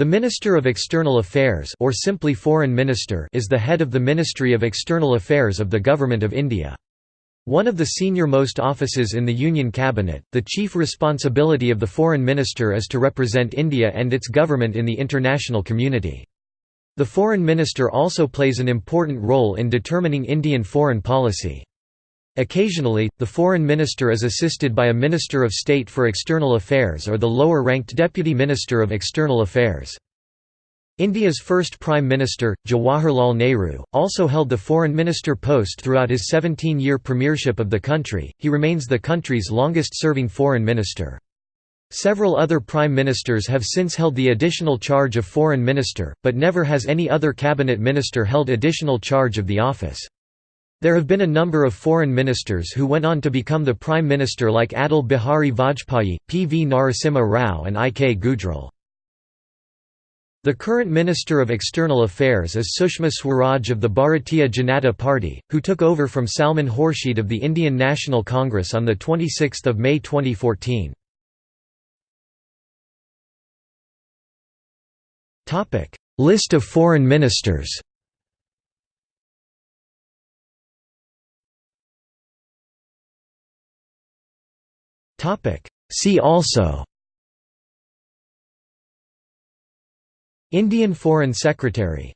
The Minister of External Affairs or simply Foreign Minister is the head of the Ministry of External Affairs of the Government of India. One of the senior-most offices in the Union Cabinet, the chief responsibility of the Foreign Minister is to represent India and its government in the international community. The Foreign Minister also plays an important role in determining Indian foreign policy. Occasionally, the Foreign Minister is assisted by a Minister of State for External Affairs or the lower-ranked Deputy Minister of External Affairs. India's first Prime Minister, Jawaharlal Nehru, also held the Foreign Minister post throughout his 17-year premiership of the country, he remains the country's longest-serving Foreign Minister. Several other Prime Ministers have since held the additional charge of Foreign Minister, but never has any other cabinet minister held additional charge of the office. There have been a number of foreign ministers who went on to become the prime minister like Atal Bihari Vajpayee, P. V. Narasimha Rao and I. K. Gujral. The current Minister of External Affairs is Sushma Swaraj of the Bharatiya Janata Party, who took over from Salman Khurshid of the Indian National Congress on 26 May 2014. List of foreign ministers See also Indian Foreign Secretary